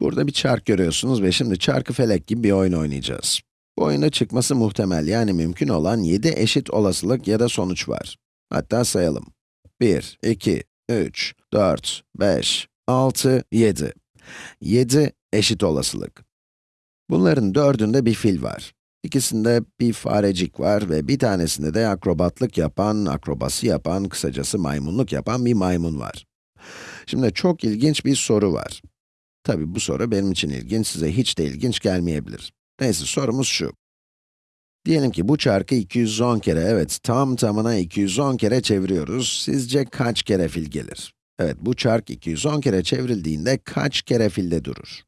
Burada bir çark görüyorsunuz ve şimdi çarkı felek gibi bir oyun oynayacağız. Bu oyunda çıkması muhtemel yani mümkün olan 7 eşit olasılık ya da sonuç var. Hatta sayalım. 1, 2, 3, 4, 5, 6, 7. 7 eşit olasılık. Bunların dördünde bir fil var. İkisinde bir farecik var ve bir tanesinde de akrobatlık yapan, akrobasi yapan, kısacası maymunluk yapan bir maymun var. Şimdi çok ilginç bir soru var. Tabi bu soru benim için ilginç, size hiç de ilginç gelmeyebilir. Neyse sorumuz şu. Diyelim ki bu çarkı 210 kere, evet tam tamına 210 kere çeviriyoruz. Sizce kaç kere fil gelir? Evet, bu çark 210 kere çevrildiğinde kaç kere filde durur?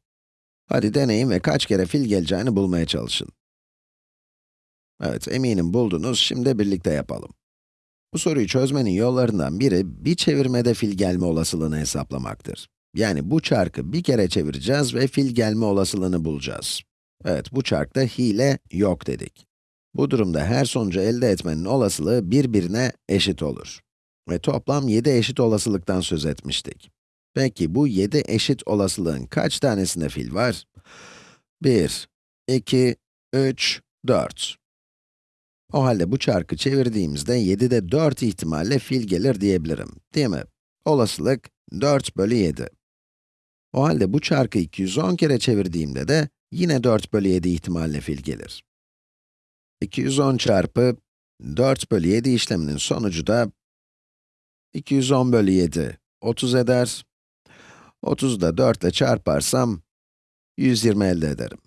Hadi deneyin ve kaç kere fil geleceğini bulmaya çalışın. Evet, eminim buldunuz, şimdi birlikte yapalım. Bu soruyu çözmenin yollarından biri, bir çevirmede fil gelme olasılığını hesaplamaktır. Yani bu çarkı bir kere çevireceğiz ve fil gelme olasılığını bulacağız. Evet, bu çarkta hile yok dedik. Bu durumda her sonucu elde etmenin olasılığı birbirine eşit olur. Ve toplam 7 eşit olasılıktan söz etmiştik. Peki bu 7 eşit olasılığın kaç tanesinde fil var? 1, 2, 3, 4. O halde bu çarkı çevirdiğimizde 7'de 4 ihtimalle fil gelir diyebilirim, değil mi? Olasılık 4 bölü 7. O halde bu çarkı 210 kere çevirdiğimde de yine 4 bölü 7 ihtimalle fil gelir. 210 çarpı 4 bölü 7 işleminin sonucu da 210 bölü 7, 30 eder. 30'u da 4 ile çarparsam 120 elde ederim.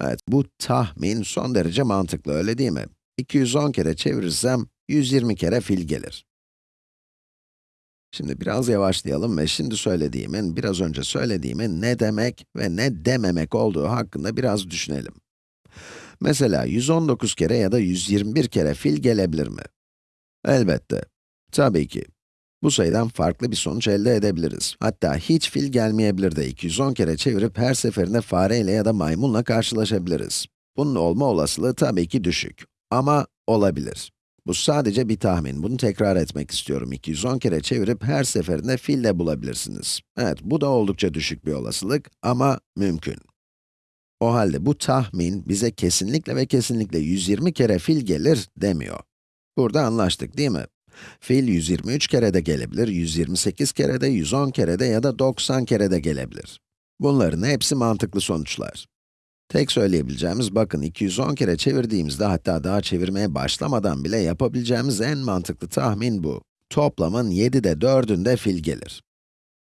Evet, bu tahmin son derece mantıklı, öyle değil mi? 210 kere çevirirsem 120 kere fil gelir. Şimdi biraz yavaşlayalım ve şimdi söylediğimin, biraz önce söylediğimin ne demek ve ne dememek olduğu hakkında biraz düşünelim. Mesela 119 kere ya da 121 kere fil gelebilir mi? Elbette. Tabii ki. Bu sayıdan farklı bir sonuç elde edebiliriz. Hatta hiç fil gelmeyebilir de 210 kere çevirip her seferinde fareyle ya da maymunla karşılaşabiliriz. Bunun olma olasılığı tabii ki düşük. Ama olabilir. Bu sadece bir tahmin, bunu tekrar etmek istiyorum. 210 kere çevirip her seferinde fil de bulabilirsiniz. Evet, bu da oldukça düşük bir olasılık ama mümkün. O halde bu tahmin bize kesinlikle ve kesinlikle 120 kere fil gelir demiyor. Burada anlaştık değil mi? Fil 123 kere de gelebilir, 128 kere de, 110 kere de ya da 90 kere de gelebilir. Bunların hepsi mantıklı sonuçlar. Tek söyleyebileceğimiz, bakın 210 kere çevirdiğimizde, hatta daha çevirmeye başlamadan bile yapabileceğimiz en mantıklı tahmin bu. Toplamın 7'de 4'ünde fil gelir.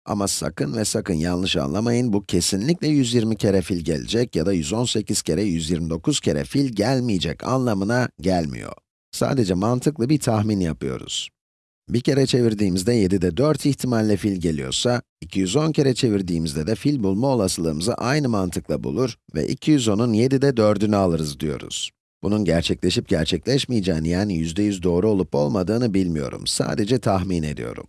Ama sakın ve sakın yanlış anlamayın, bu kesinlikle 120 kere fil gelecek ya da 118 kere, 129 kere fil gelmeyecek anlamına gelmiyor. Sadece mantıklı bir tahmin yapıyoruz. Bir kere çevirdiğimizde 7'de 4 ihtimalle fil geliyorsa, 210 kere çevirdiğimizde de fil bulma olasılığımızı aynı mantıkla bulur ve 210'un 7'de 4'ünü alırız diyoruz. Bunun gerçekleşip gerçekleşmeyeceğini yani %100 doğru olup olmadığını bilmiyorum. Sadece tahmin ediyorum.